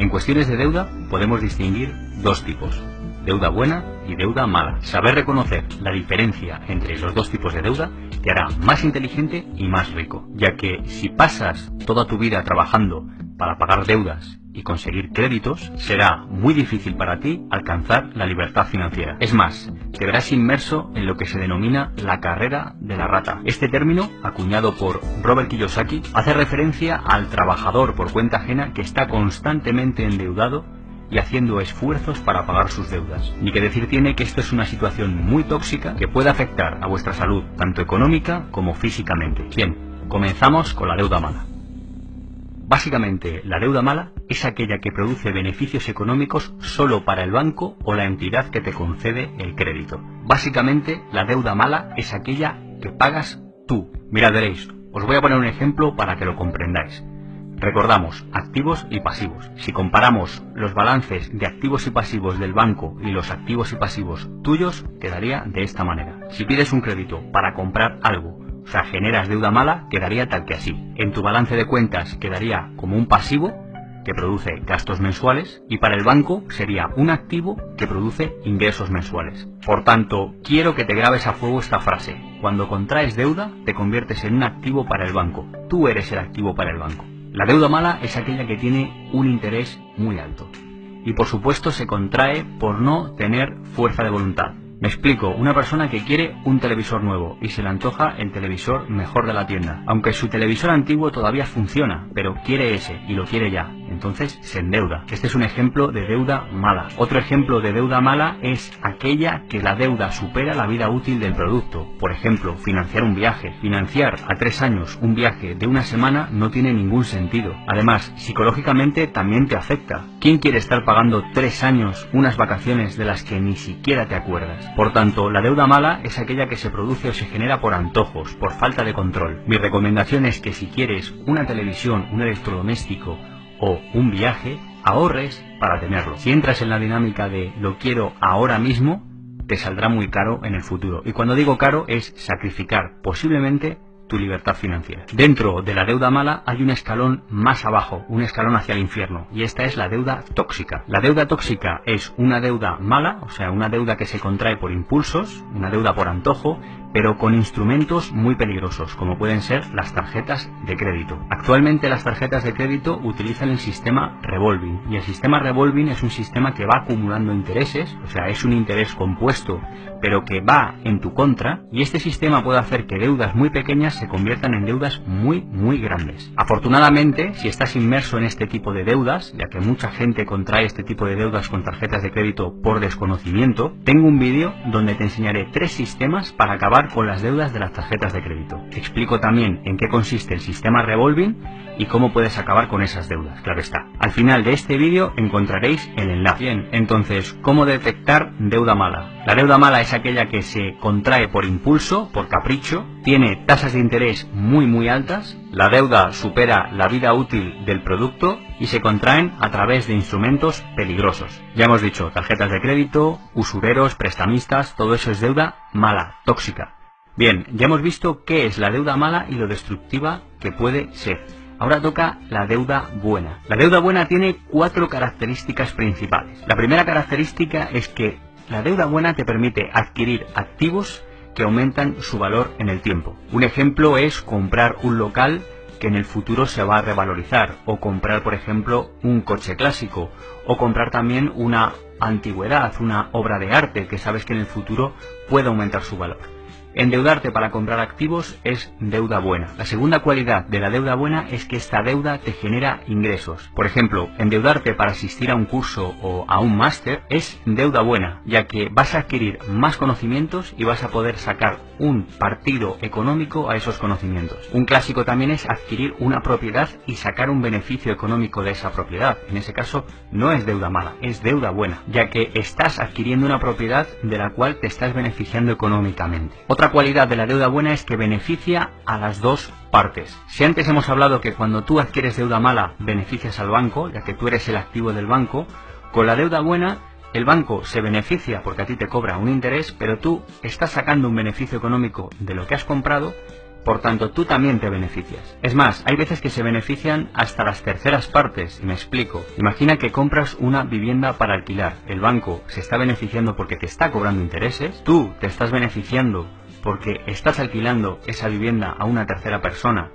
En cuestiones de deuda podemos distinguir dos tipos, deuda buena y deuda mala. Saber reconocer la diferencia entre los dos tipos de deuda te hará más inteligente y más rico, ya que si pasas toda tu vida trabajando para pagar deudas y conseguir créditos, será muy difícil para ti alcanzar la libertad financiera. Es más, te verás inmerso en lo que se denomina la carrera de la rata. Este término, acuñado por Robert Kiyosaki, hace referencia al trabajador por cuenta ajena que está constantemente endeudado y haciendo esfuerzos para pagar sus deudas. Ni que decir tiene que esto es una situación muy tóxica que puede afectar a vuestra salud, tanto económica como físicamente. Bien, comenzamos con la deuda mala. Básicamente, la deuda mala es aquella que produce beneficios económicos solo para el banco o la entidad que te concede el crédito. Básicamente, la deuda mala es aquella que pagas tú. Mirad, veréis, os voy a poner un ejemplo para que lo comprendáis. Recordamos, activos y pasivos. Si comparamos los balances de activos y pasivos del banco y los activos y pasivos tuyos, quedaría de esta manera. Si pides un crédito para comprar algo o sea, generas deuda mala, quedaría tal que así. En tu balance de cuentas quedaría como un pasivo que produce gastos mensuales y para el banco sería un activo que produce ingresos mensuales. Por tanto, quiero que te grabes a fuego esta frase. Cuando contraes deuda, te conviertes en un activo para el banco. Tú eres el activo para el banco. La deuda mala es aquella que tiene un interés muy alto. Y por supuesto se contrae por no tener fuerza de voluntad. Me explico, una persona que quiere un televisor nuevo y se le antoja el televisor mejor de la tienda. Aunque su televisor antiguo todavía funciona, pero quiere ese y lo quiere ya. Entonces se endeuda. Este es un ejemplo de deuda mala. Otro ejemplo de deuda mala es aquella que la deuda supera la vida útil del producto. Por ejemplo, financiar un viaje. Financiar a tres años un viaje de una semana no tiene ningún sentido. Además, psicológicamente también te afecta. ¿Quién quiere estar pagando tres años unas vacaciones de las que ni siquiera te acuerdas? Por tanto, la deuda mala es aquella que se produce o se genera por antojos, por falta de control. Mi recomendación es que si quieres una televisión, un electrodoméstico o un viaje, ahorres para tenerlo. Si entras en la dinámica de lo quiero ahora mismo, te saldrá muy caro en el futuro. Y cuando digo caro es sacrificar posiblemente tu libertad financiera. Dentro de la deuda mala hay un escalón más abajo, un escalón hacia el infierno, y esta es la deuda tóxica. La deuda tóxica es una deuda mala, o sea, una deuda que se contrae por impulsos, una deuda por antojo, pero con instrumentos muy peligrosos, como pueden ser las tarjetas de crédito. Actualmente las tarjetas de crédito utilizan el sistema revolving, y el sistema revolving es un sistema que va acumulando intereses, o sea, es un interés compuesto, pero que va en tu contra, y este sistema puede hacer que deudas muy pequeñas se conviertan en deudas muy, muy grandes. Afortunadamente, si estás inmerso en este tipo de deudas, ya que mucha gente contrae este tipo de deudas con tarjetas de crédito por desconocimiento, tengo un vídeo donde te enseñaré tres sistemas para acabar con las deudas de las tarjetas de crédito. explico también en qué consiste el sistema revolving y cómo puedes acabar con esas deudas, claro está. Al final de este vídeo encontraréis el enlace. Bien, entonces, ¿cómo detectar deuda mala? La deuda mala es aquella que se contrae por impulso, por capricho, tiene tasas de interés muy muy altas, la deuda supera la vida útil del producto y se contraen a través de instrumentos peligrosos. Ya hemos dicho, tarjetas de crédito, usureros, prestamistas, todo eso es deuda mala, tóxica. Bien, ya hemos visto qué es la deuda mala y lo destructiva que puede ser. Ahora toca la deuda buena. La deuda buena tiene cuatro características principales. La primera característica es que la deuda buena te permite adquirir activos que aumentan su valor en el tiempo. Un ejemplo es comprar un local que en el futuro se va a revalorizar, o comprar, por ejemplo, un coche clásico, o comprar también una antigüedad, una obra de arte que sabes que en el futuro puede aumentar su valor. Endeudarte para comprar activos es deuda buena. La segunda cualidad de la deuda buena es que esta deuda te genera ingresos. Por ejemplo, endeudarte para asistir a un curso o a un máster es deuda buena, ya que vas a adquirir más conocimientos y vas a poder sacar un partido económico a esos conocimientos. Un clásico también es adquirir una propiedad y sacar un beneficio económico de esa propiedad. En ese caso no es deuda mala, es deuda buena, ya que estás adquiriendo una propiedad de la cual te estás beneficiando económicamente. Otra cualidad de la deuda buena es que beneficia a las dos partes. Si antes hemos hablado que cuando tú adquieres deuda mala beneficias al banco, ya que tú eres el activo del banco, con la deuda buena el banco se beneficia porque a ti te cobra un interés, pero tú estás sacando un beneficio económico de lo que has comprado Por tanto, tú también te beneficias. Es más, hay veces que se benefician hasta las terceras partes, y me explico. Imagina que compras una vivienda para alquilar. El banco se está beneficiando porque te está cobrando intereses, tú te estás beneficiando porque estás alquilando esa vivienda a una tercera persona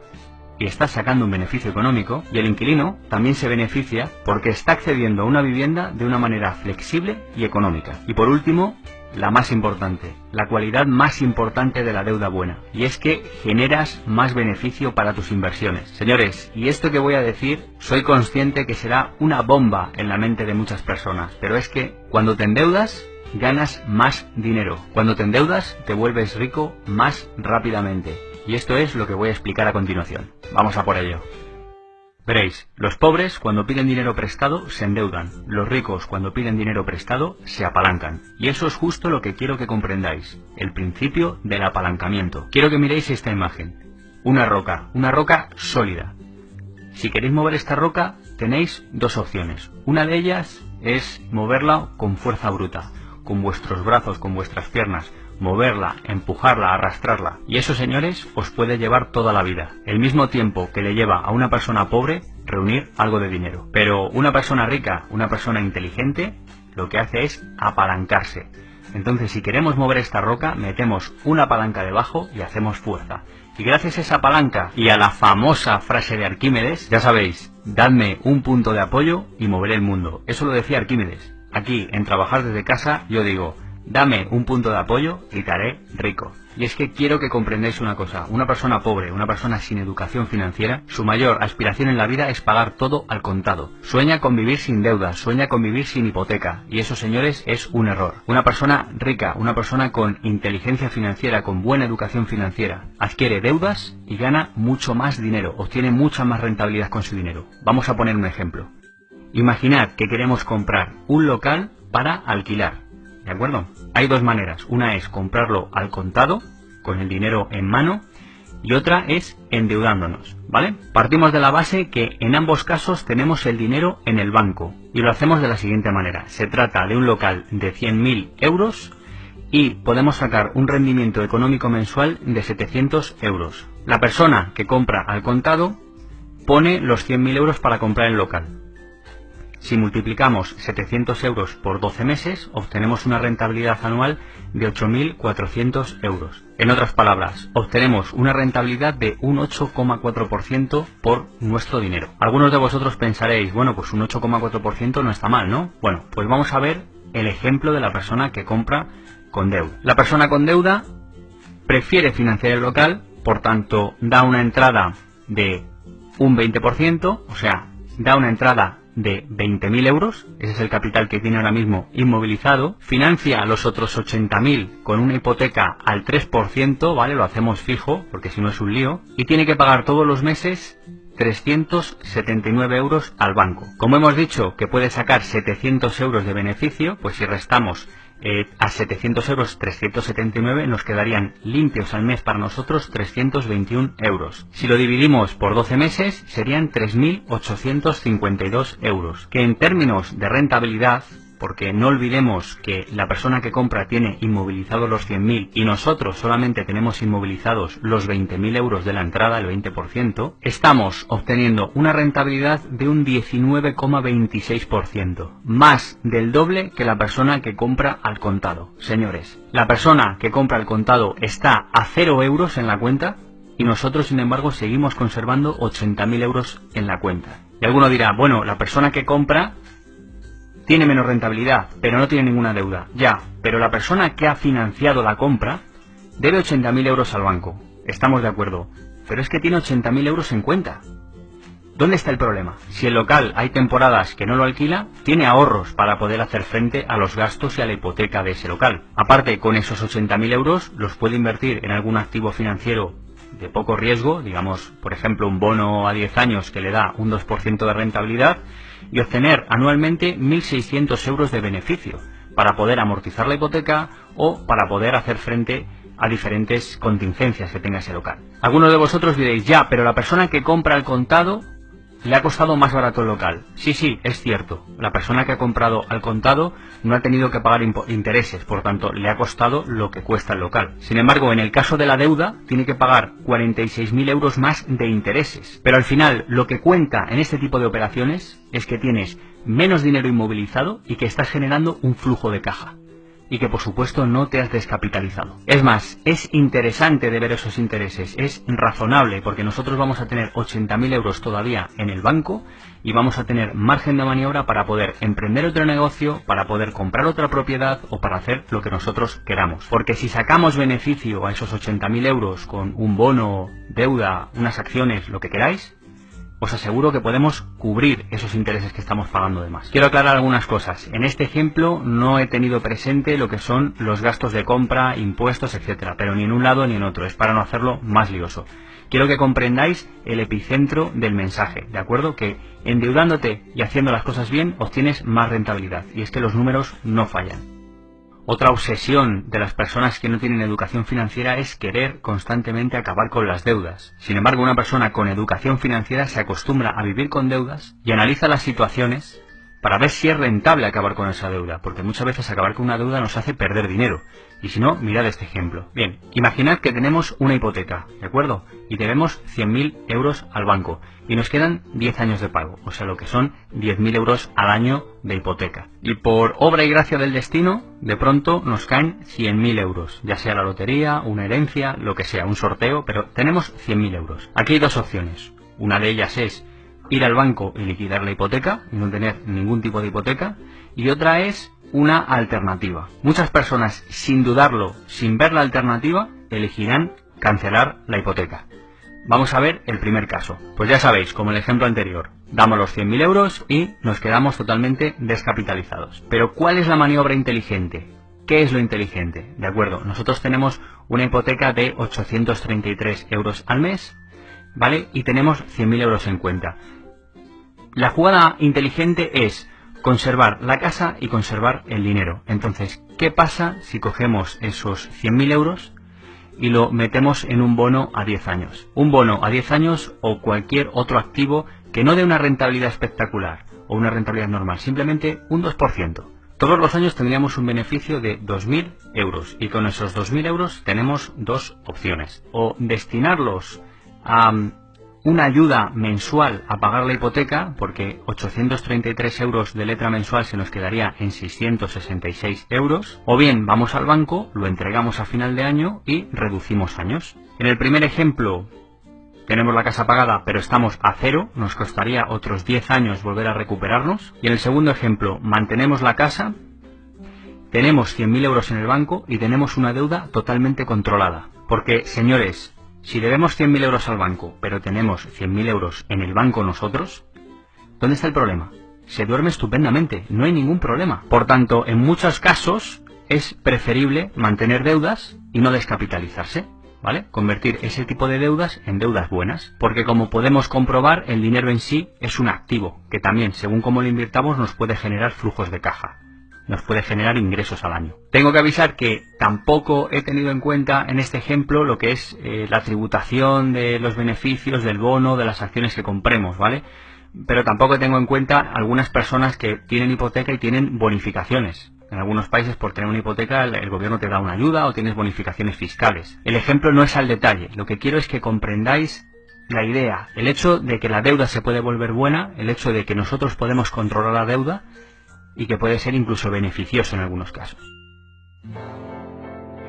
y estás sacando un beneficio económico, y el inquilino también se beneficia porque está accediendo a una vivienda de una manera flexible y económica. Y por último, la más importante, la cualidad más importante de la deuda buena, y es que generas más beneficio para tus inversiones. Señores, y esto que voy a decir, soy consciente que será una bomba en la mente de muchas personas, pero es que cuando te endeudas, ganas más dinero. Cuando te endeudas, te vuelves rico más rápidamente. Y esto es lo que voy a explicar a continuación. Vamos a por ello. Veréis, los pobres cuando piden dinero prestado se endeudan, los ricos cuando piden dinero prestado se apalancan. Y eso es justo lo que quiero que comprendáis, el principio del apalancamiento. Quiero que miréis esta imagen. Una roca, una roca sólida. Si queréis mover esta roca, tenéis dos opciones. Una de ellas es moverla con fuerza bruta, con vuestros brazos, con vuestras piernas, moverla, empujarla, arrastrarla. Y eso, señores, os puede llevar toda la vida. El mismo tiempo que le lleva a una persona pobre reunir algo de dinero. Pero una persona rica, una persona inteligente, lo que hace es apalancarse. Entonces, si queremos mover esta roca, metemos una palanca debajo y hacemos fuerza. Y gracias a esa palanca y a la famosa frase de Arquímedes, ya sabéis, dadme un punto de apoyo y moveré el mundo. Eso lo decía Arquímedes. Aquí, en Trabajar desde casa, yo digo, Dame un punto de apoyo y te haré rico. Y es que quiero que comprendáis una cosa, una persona pobre, una persona sin educación financiera, su mayor aspiración en la vida es pagar todo al contado. Sueña con vivir sin deudas, sueña con vivir sin hipoteca, y eso señores es un error. Una persona rica, una persona con inteligencia financiera, con buena educación financiera, adquiere deudas y gana mucho más dinero, obtiene mucha más rentabilidad con su dinero. Vamos a poner un ejemplo. Imaginad que queremos comprar un local para alquilar ¿De acuerdo? Hay dos maneras. Una es comprarlo al contado, con el dinero en mano, y otra es endeudándonos, ¿vale? Partimos de la base que en ambos casos tenemos el dinero en el banco y lo hacemos de la siguiente manera. Se trata de un local de 100.000 euros y podemos sacar un rendimiento económico mensual de 700 euros. La persona que compra al contado pone los 100.000 euros para comprar el local. Si multiplicamos 700 euros por 12 meses, obtenemos una rentabilidad anual de 8.400 euros. En otras palabras, obtenemos una rentabilidad de un 8,4% por nuestro dinero. Algunos de vosotros pensaréis, bueno, pues un 8,4% no está mal, ¿no? Bueno, pues vamos a ver el ejemplo de la persona que compra con deuda. La persona con deuda prefiere financiar el local, por tanto, da una entrada de un 20%, o sea, da una entrada de 20.000 euros, ese es el capital que tiene ahora mismo inmovilizado, financia los otros 80.000 con una hipoteca al 3%, ¿vale? Lo hacemos fijo, porque si no es un lío, y tiene que pagar todos los meses 379 euros al banco. Como hemos dicho que puede sacar 700 euros de beneficio, pues si restamos eh, a 700 euros 379 nos quedarían limpios al mes para nosotros 321 euros. Si lo dividimos por 12 meses serían 3.852 euros, que en términos de rentabilidad porque no olvidemos que la persona que compra tiene inmovilizados los 100.000 y nosotros solamente tenemos inmovilizados los 20.000 euros de la entrada, el 20%, estamos obteniendo una rentabilidad de un 19,26%, más del doble que la persona que compra al contado. Señores, la persona que compra al contado está a 0 euros en la cuenta y nosotros, sin embargo, seguimos conservando 80.000 euros en la cuenta. Y alguno dirá, bueno, la persona que compra tiene menos rentabilidad, pero no tiene ninguna deuda. Ya, pero la persona que ha financiado la compra debe 80.000 euros al banco. Estamos de acuerdo. Pero es que tiene 80.000 euros en cuenta. ¿Dónde está el problema? Si el local hay temporadas que no lo alquila, tiene ahorros para poder hacer frente a los gastos y a la hipoteca de ese local. Aparte, con esos 80.000 euros los puede invertir en algún activo financiero de poco riesgo, digamos, por ejemplo, un bono a 10 años que le da un 2% de rentabilidad y obtener anualmente 1.600 euros de beneficio para poder amortizar la hipoteca o para poder hacer frente a diferentes contingencias que tenga ese local. Algunos de vosotros diréis, ya, pero la persona que compra al contado le ha costado más barato el local. Sí, sí, es cierto. La persona que ha comprado al contado no ha tenido que pagar intereses, por tanto, le ha costado lo que cuesta el local. Sin embargo, en el caso de la deuda, tiene que pagar 46.000 euros más de intereses. Pero al final, lo que cuenta en este tipo de operaciones es que tienes menos dinero inmovilizado y que estás generando un flujo de caja y que por supuesto no te has descapitalizado. Es más, es interesante de ver esos intereses, es razonable porque nosotros vamos a tener 80.000 euros todavía en el banco y vamos a tener margen de maniobra para poder emprender otro negocio, para poder comprar otra propiedad o para hacer lo que nosotros queramos. Porque si sacamos beneficio a esos 80.000 euros con un bono, deuda, unas acciones, lo que queráis, os aseguro que podemos cubrir esos intereses que estamos pagando de más. Quiero aclarar algunas cosas. En este ejemplo no he tenido presente lo que son los gastos de compra, impuestos, etcétera, pero ni en un lado ni en otro. Es para no hacerlo más lioso. Quiero que comprendáis el epicentro del mensaje, ¿de acuerdo? Que endeudándote y haciendo las cosas bien obtienes más rentabilidad. Y es que los números no fallan. Otra obsesión de las personas que no tienen educación financiera es querer constantemente acabar con las deudas. Sin embargo, una persona con educación financiera se acostumbra a vivir con deudas y analiza las situaciones para ver si es rentable acabar con esa deuda, porque muchas veces acabar con una deuda nos hace perder dinero. Y si no, mirad este ejemplo. Bien, imaginad que tenemos una hipoteca, ¿de acuerdo? Y debemos 100.000 euros al banco y nos quedan 10 años de pago, o sea, lo que son 10.000 euros al año de hipoteca. Y por obra y gracia del destino, de pronto nos caen 100.000 euros, ya sea la lotería, una herencia, lo que sea, un sorteo, pero tenemos 100.000 euros. Aquí hay dos opciones. Una de ellas es ir al banco y liquidar la hipoteca y no tener ningún tipo de hipoteca. Y otra es una alternativa. Muchas personas, sin dudarlo, sin ver la alternativa, elegirán cancelar la hipoteca. Vamos a ver el primer caso. Pues ya sabéis, como el ejemplo anterior, damos los 100.000 euros y nos quedamos totalmente descapitalizados. Pero ¿cuál es la maniobra inteligente? ¿Qué es lo inteligente? De acuerdo, nosotros tenemos una hipoteca de 833 euros al mes, ¿vale? Y tenemos 100.000 euros en cuenta. La jugada inteligente es conservar la casa y conservar el dinero. Entonces, ¿qué pasa si cogemos esos 100.000 euros y lo metemos en un bono a 10 años? Un bono a 10 años o cualquier otro activo que no dé una rentabilidad espectacular o una rentabilidad normal, simplemente un 2%. Todos los años tendríamos un beneficio de 2.000 euros y con esos 2.000 euros tenemos dos opciones. O destinarlos a una ayuda mensual a pagar la hipoteca, porque 833 euros de letra mensual se nos quedaría en 666 euros, o bien vamos al banco, lo entregamos a final de año y reducimos años. En el primer ejemplo tenemos la casa pagada pero estamos a cero, nos costaría otros 10 años volver a recuperarnos. Y en el segundo ejemplo mantenemos la casa, tenemos 100.000 euros en el banco y tenemos una deuda totalmente controlada. Porque, señores, si debemos 100.000 euros al banco, pero tenemos 100.000 euros en el banco nosotros, ¿dónde está el problema? Se duerme estupendamente, no hay ningún problema. Por tanto, en muchos casos es preferible mantener deudas y no descapitalizarse. ¿Vale? Convertir ese tipo de deudas en deudas buenas. Porque como podemos comprobar, el dinero en sí es un activo, que también, según cómo lo invirtamos, nos puede generar flujos de caja nos puede generar ingresos al año. Tengo que avisar que tampoco he tenido en cuenta en este ejemplo lo que es eh, la tributación de los beneficios del bono, de las acciones que compremos, ¿vale? Pero tampoco tengo en cuenta algunas personas que tienen hipoteca y tienen bonificaciones. En algunos países por tener una hipoteca el, gobierno te da una ayuda o tienes bonificaciones fiscales. El ejemplo no es al detalle. Lo que quiero es que comprendáis la idea, el hecho de que la deuda se puede volver buena, el hecho de que nosotros podemos controlar la deuda y que puede ser incluso beneficioso en algunos casos.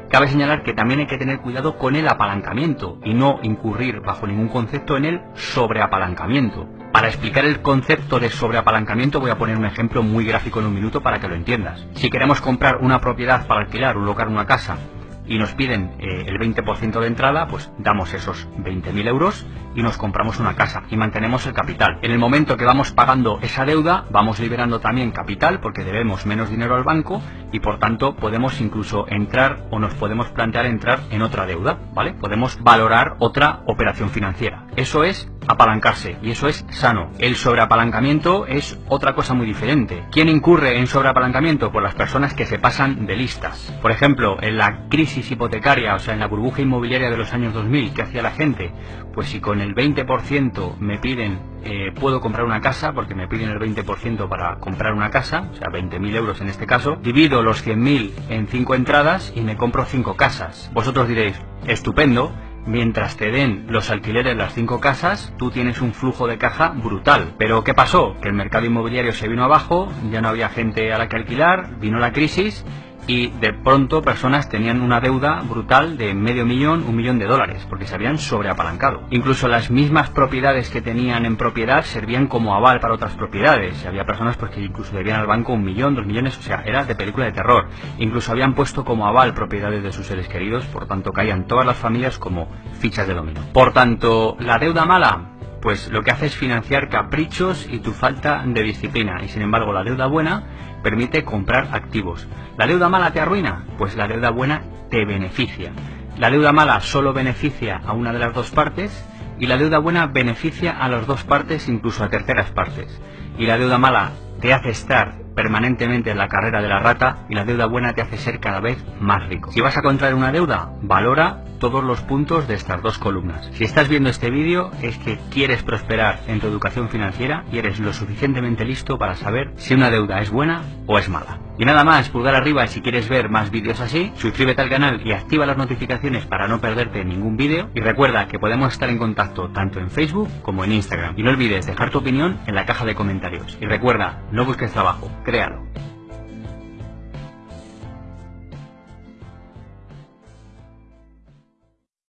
Cabe señalar que también hay que tener cuidado con el apalancamiento y no incurrir bajo ningún concepto en el sobreapalancamiento. Para explicar el concepto de sobreapalancamiento voy a poner un ejemplo muy gráfico en un minuto para que lo entiendas. Si queremos comprar una propiedad para alquilar, un local, una casa y nos piden eh, el 20% de entrada, pues damos esos 20.000 euros y nos compramos una casa y mantenemos el capital. En el momento que vamos pagando esa deuda, vamos liberando también capital porque debemos menos dinero al banco y por tanto podemos incluso entrar o nos podemos plantear entrar en otra deuda, ¿vale? Podemos valorar otra operación financiera. Eso es apalancarse y eso es sano. El sobreapalancamiento es otra cosa muy diferente. ¿Quién incurre en sobreapalancamiento? Pues las personas que se pasan de listas. Por ejemplo, en la crisis hipotecaria, o sea, en la burbuja inmobiliaria de los años 2000, ¿qué hacía la gente? Pues si con el 20% me piden, eh, puedo comprar una casa, porque me piden el 20% para comprar una casa, o sea, 20.000 euros en este caso, divido los 100.000 en 5 entradas y me compro 5 casas. Vosotros diréis, estupendo, Mientras te den los alquileres las cinco casas, tú tienes un flujo de caja brutal. Pero ¿qué pasó? Que el mercado inmobiliario se vino abajo, ya no había gente a la que alquilar, vino la crisis y de pronto personas tenían una deuda brutal de medio millón, un millón de dólares, porque se habían sobreapalancado. Incluso las mismas propiedades que tenían en propiedad servían como aval para otras propiedades. Había personas pues, que incluso debían al banco un millón, dos millones, o sea, era de película de terror. Incluso habían puesto como aval propiedades de sus seres queridos, por tanto caían todas las familias como fichas de dominó. Por tanto, la deuda mala, pues lo que hace es financiar caprichos y tu falta de disciplina. Y sin embargo, la deuda buena permite comprar activos. ¿La deuda mala te arruina? Pues la deuda buena te beneficia. La deuda mala solo beneficia a una de las dos partes y la deuda buena beneficia a las dos partes, incluso a terceras partes. Y la deuda mala te hace estar permanentemente en la carrera de la rata y la deuda buena te hace ser cada vez más rico. Si vas a contraer una deuda, valora todos los puntos de estas dos columnas. Si estás viendo este vídeo es que quieres prosperar en tu educación financiera y eres lo suficientemente listo para saber si una deuda es buena o es mala. Y nada más, pulgar arriba si quieres ver más vídeos así, suscríbete al canal y activa las notificaciones para no perderte ningún vídeo y recuerda que podemos estar en contacto tanto en Facebook como en Instagram. Y no olvides dejar tu opinión en la caja de comentarios. Y recuerda, no busques trabajo, créalo.